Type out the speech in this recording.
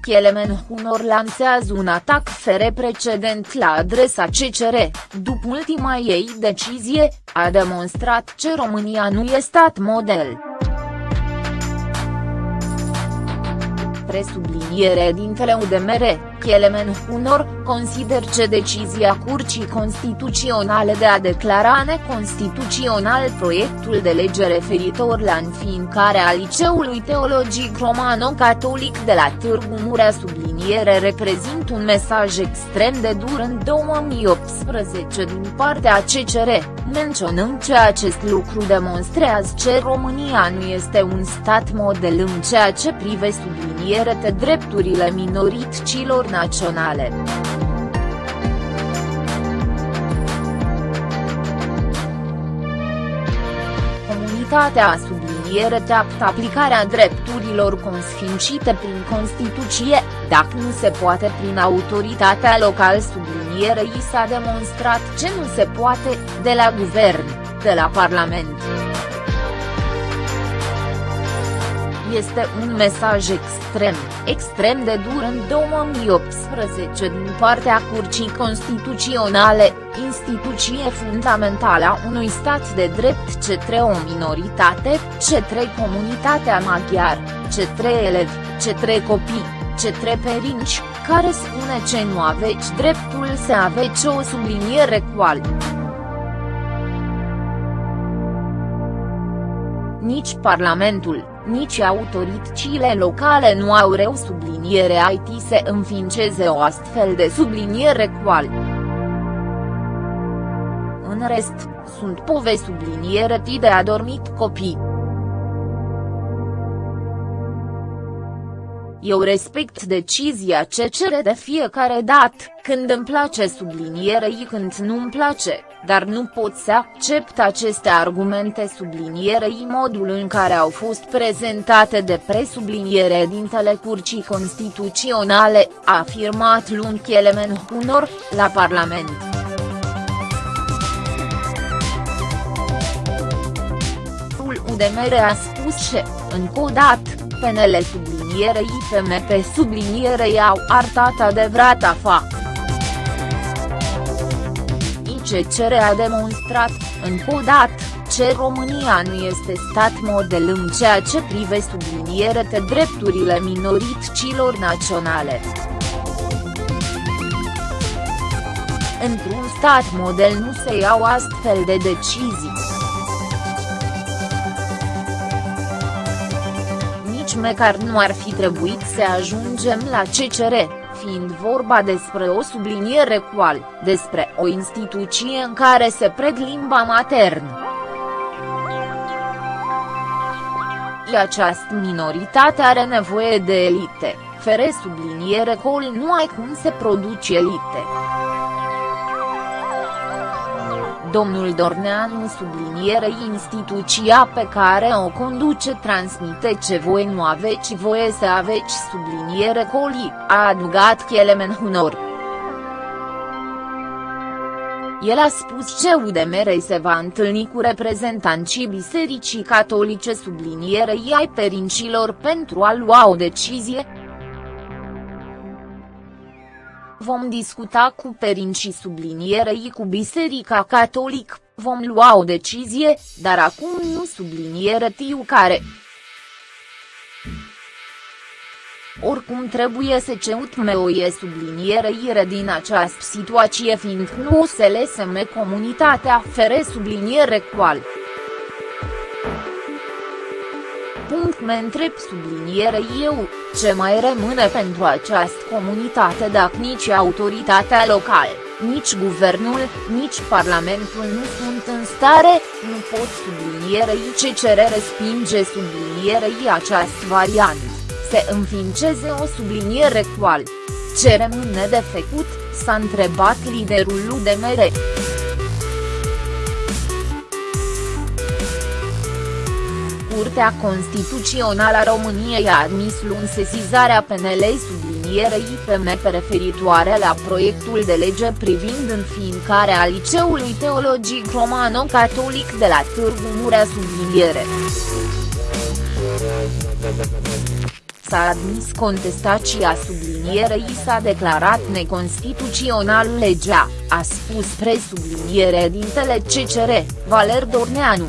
Kelemen Hunor lansează un atac fere precedent la adresa CCR, după ultima ei decizie, a demonstrat că România nu e stat model. presubliniere dintele UDMR, Kelemen Hunor, consider că decizia Curții Constituționale de a declara neconstituțional proiectul de lege referitor la înființarea Liceului Teologic Romano-Catolic de la Târgu Murea subliniere reprezintă un mesaj extrem de dur în 2018 din partea CCR, menționând că acest lucru demonstrează că România nu este un stat model în ceea ce privește subliniere de drepturile minorităților naționale. Comunitatea a subliniere teaptă aplicarea drepturilor consfințite prin Constituție, dacă nu se poate prin autoritatea locală i s-a demonstrat ce nu se poate, de la guvern, de la Parlament. Este un mesaj extrem, extrem de dur în 2018 din partea Curții Constituționale, instituție fundamentală a unui stat de drept cetre o minoritate, cetre comunitatea maghiar, cetre elevi, cetre copii, cetre perinci, care spune ce nu aveți dreptul să aveți o subliniere cu Nici Parlamentul, nici autoritățile locale nu au reu subliniere IT să înființeze o astfel de subliniere cual. În rest, sunt pove subliniere de adormit copii. Eu respect decizia ce cere de fiecare dată, când îmi place sublinierei când nu îmi place, dar nu pot să accept aceste argumente sublinierei modul în care au fost prezentate de presubliniere dintele Curții Constituționale, a afirmat luni Kelemen Hunor, la Parlament. UDMR a spus că, încă o dată, PNL subliniere IPMP subliniere au arătat adevărata fac. ICCR a demonstrat, încă o dată, ce România nu este stat model în ceea ce prive subliniere de drepturile minorităților naționale. Într-un stat model nu se iau astfel de decizii. Măcar nu ar fi trebuit să ajungem la CCR, fiind vorba despre o subliniere cual, despre o instituție în care se pred limba maternă. Această minoritate are nevoie de elite, fere subliniere col nu ai cum se produce elite. Domnul Dorneanu subliniere instituția pe care o conduce transmite ce voi nu aveți voie să aveți subliniere coli, a adugat Kelemen Hunor. El a spus ce UDMR se va întâlni cu reprezentanții Bisericii Catolice sublinierei ai perincilor pentru a lua o decizie, Vom discuta cu perincii sublinierei cu Biserica Catolic, vom lua o decizie, dar acum nu subliniere tiu care. Oricum trebuie să ceutme o e subliniere din această situație fiindcă nu se leseme comunitatea fere subliniere cual punct mă întreb subliniere eu, ce mai rămâne pentru această comunitate dacă nici autoritatea locală, nici guvernul, nici parlamentul nu sunt în stare, nu pot sublinierei ce cere respinge sublinierei această variantă, se înființeze o subliniere cual. Ce rămâne de făcut, s-a întrebat liderul UDMR. Curtea Constituțională a României a admis luni sesizarea PNL sublinierei IPM referitoare la proiectul de lege privind înființarea Liceului Teologic Romano-Catolic de la Târgu Murea subliniere. s-a admis contestația sublinierei s-a declarat neconstituțional legea, a spus presubliniere dintele CCR, Valer Dorneanu.